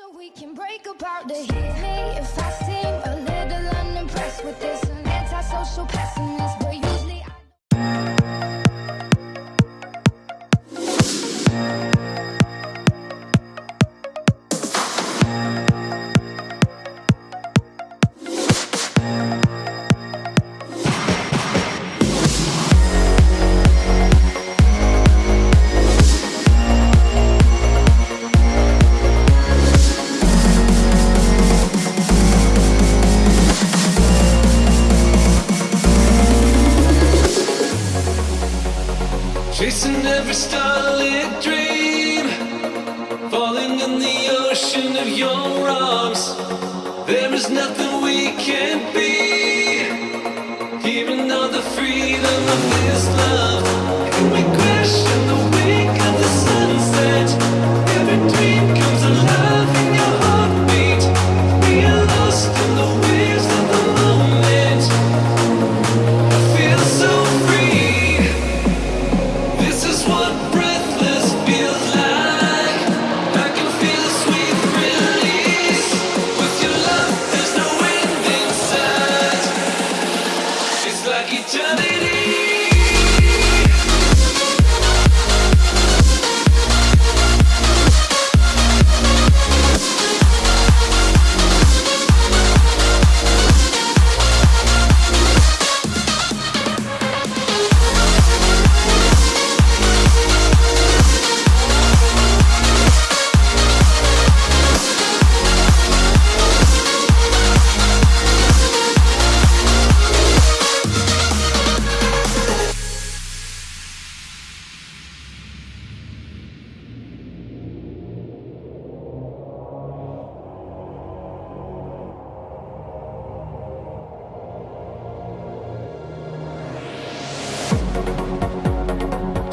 So we can break apart to hit me if I seem a little unimpressed with this. An antisocial pessimist, but usually I.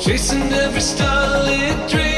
Chasing every starlit dream.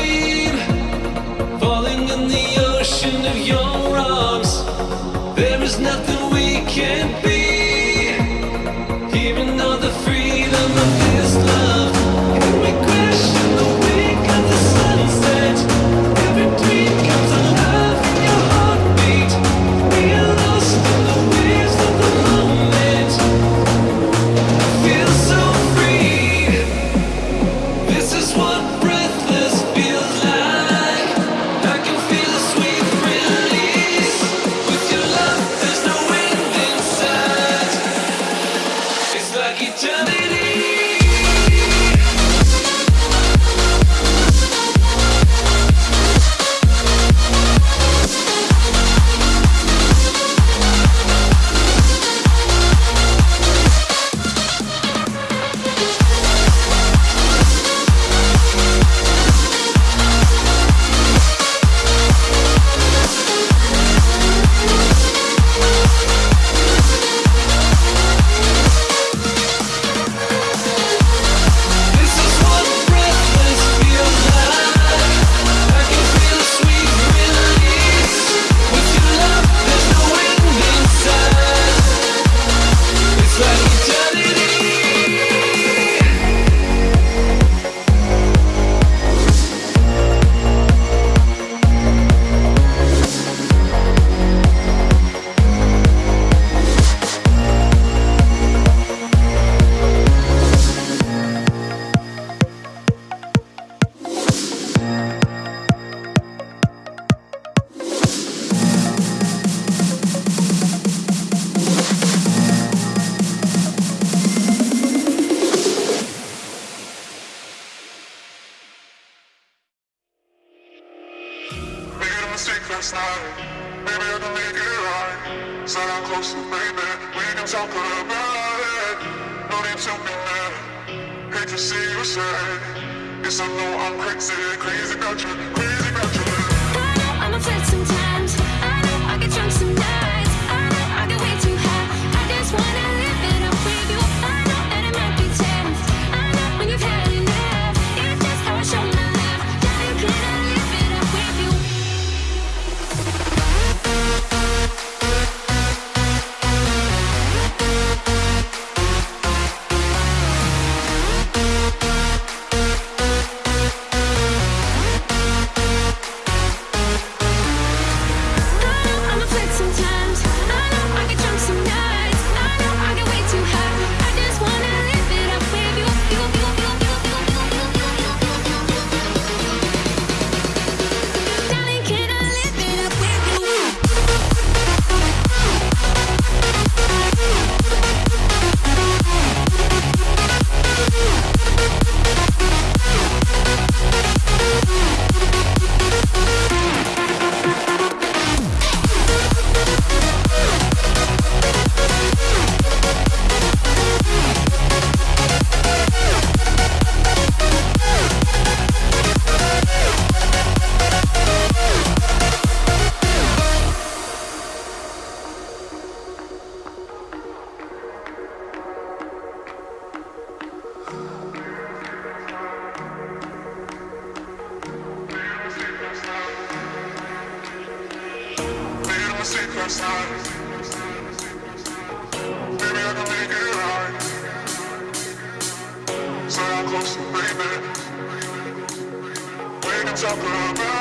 secrets now. Maybe I can make it right. Said I'm close to baby. We can talk about it. No need to be mad. Hate to see you sad. Yes, I know I'm crazy, crazy about you. Crazy So I'm close to baby. Can talk about